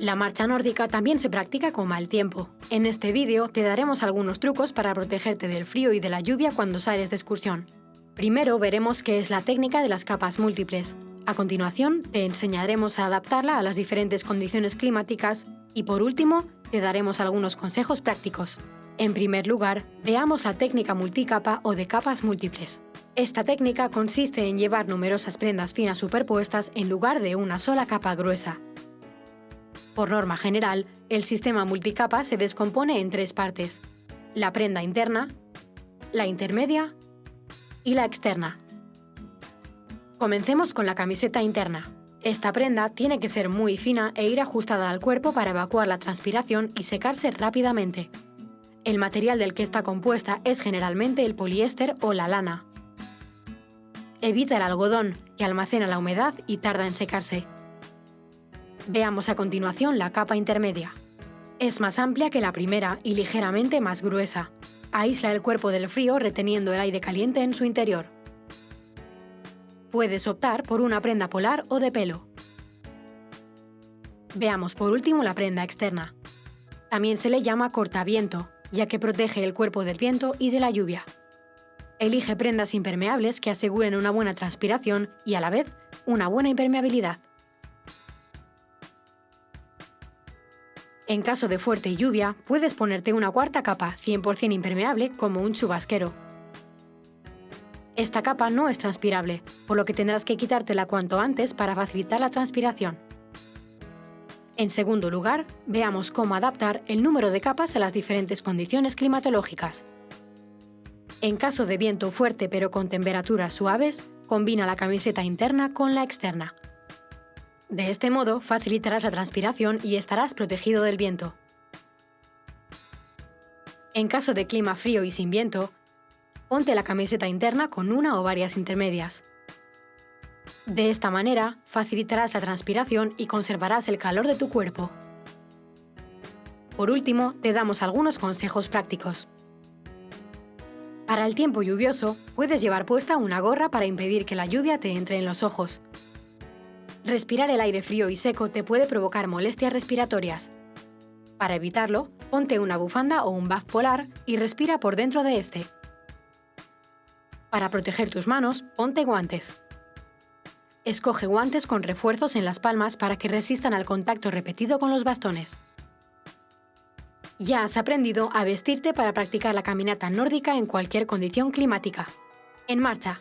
La marcha nórdica también se practica con mal tiempo. En este vídeo te daremos algunos trucos para protegerte del frío y de la lluvia cuando sales de excursión. Primero veremos qué es la técnica de las capas múltiples. A continuación, te enseñaremos a adaptarla a las diferentes condiciones climáticas y por último, te daremos algunos consejos prácticos. En primer lugar, veamos la técnica multicapa o de capas múltiples. Esta técnica consiste en llevar numerosas prendas finas superpuestas en lugar de una sola capa gruesa. Por norma general, el sistema multicapa se descompone en tres partes. La prenda interna, la intermedia y la externa. Comencemos con la camiseta interna. Esta prenda tiene que ser muy fina e ir ajustada al cuerpo para evacuar la transpiración y secarse rápidamente. El material del que está compuesta es generalmente el poliéster o la lana. Evita el algodón, que almacena la humedad y tarda en secarse. Veamos a continuación la capa intermedia. Es más amplia que la primera y ligeramente más gruesa. Aísla el cuerpo del frío reteniendo el aire caliente en su interior. Puedes optar por una prenda polar o de pelo. Veamos por último la prenda externa. También se le llama cortaviento, ya que protege el cuerpo del viento y de la lluvia. Elige prendas impermeables que aseguren una buena transpiración y a la vez una buena impermeabilidad. En caso de fuerte lluvia, puedes ponerte una cuarta capa 100% impermeable como un chubasquero. Esta capa no es transpirable, por lo que tendrás que quitártela cuanto antes para facilitar la transpiración. En segundo lugar, veamos cómo adaptar el número de capas a las diferentes condiciones climatológicas. En caso de viento fuerte pero con temperaturas suaves, combina la camiseta interna con la externa. De este modo facilitarás la transpiración y estarás protegido del viento. En caso de clima frío y sin viento, ponte la camiseta interna con una o varias intermedias. De esta manera, facilitarás la transpiración y conservarás el calor de tu cuerpo. Por último, te damos algunos consejos prácticos. Para el tiempo lluvioso, puedes llevar puesta una gorra para impedir que la lluvia te entre en los ojos. Respirar el aire frío y seco te puede provocar molestias respiratorias. Para evitarlo, ponte una bufanda o un buff polar y respira por dentro de este. Para proteger tus manos, ponte guantes. Escoge guantes con refuerzos en las palmas para que resistan al contacto repetido con los bastones. Ya has aprendido a vestirte para practicar la caminata nórdica en cualquier condición climática. ¡En marcha!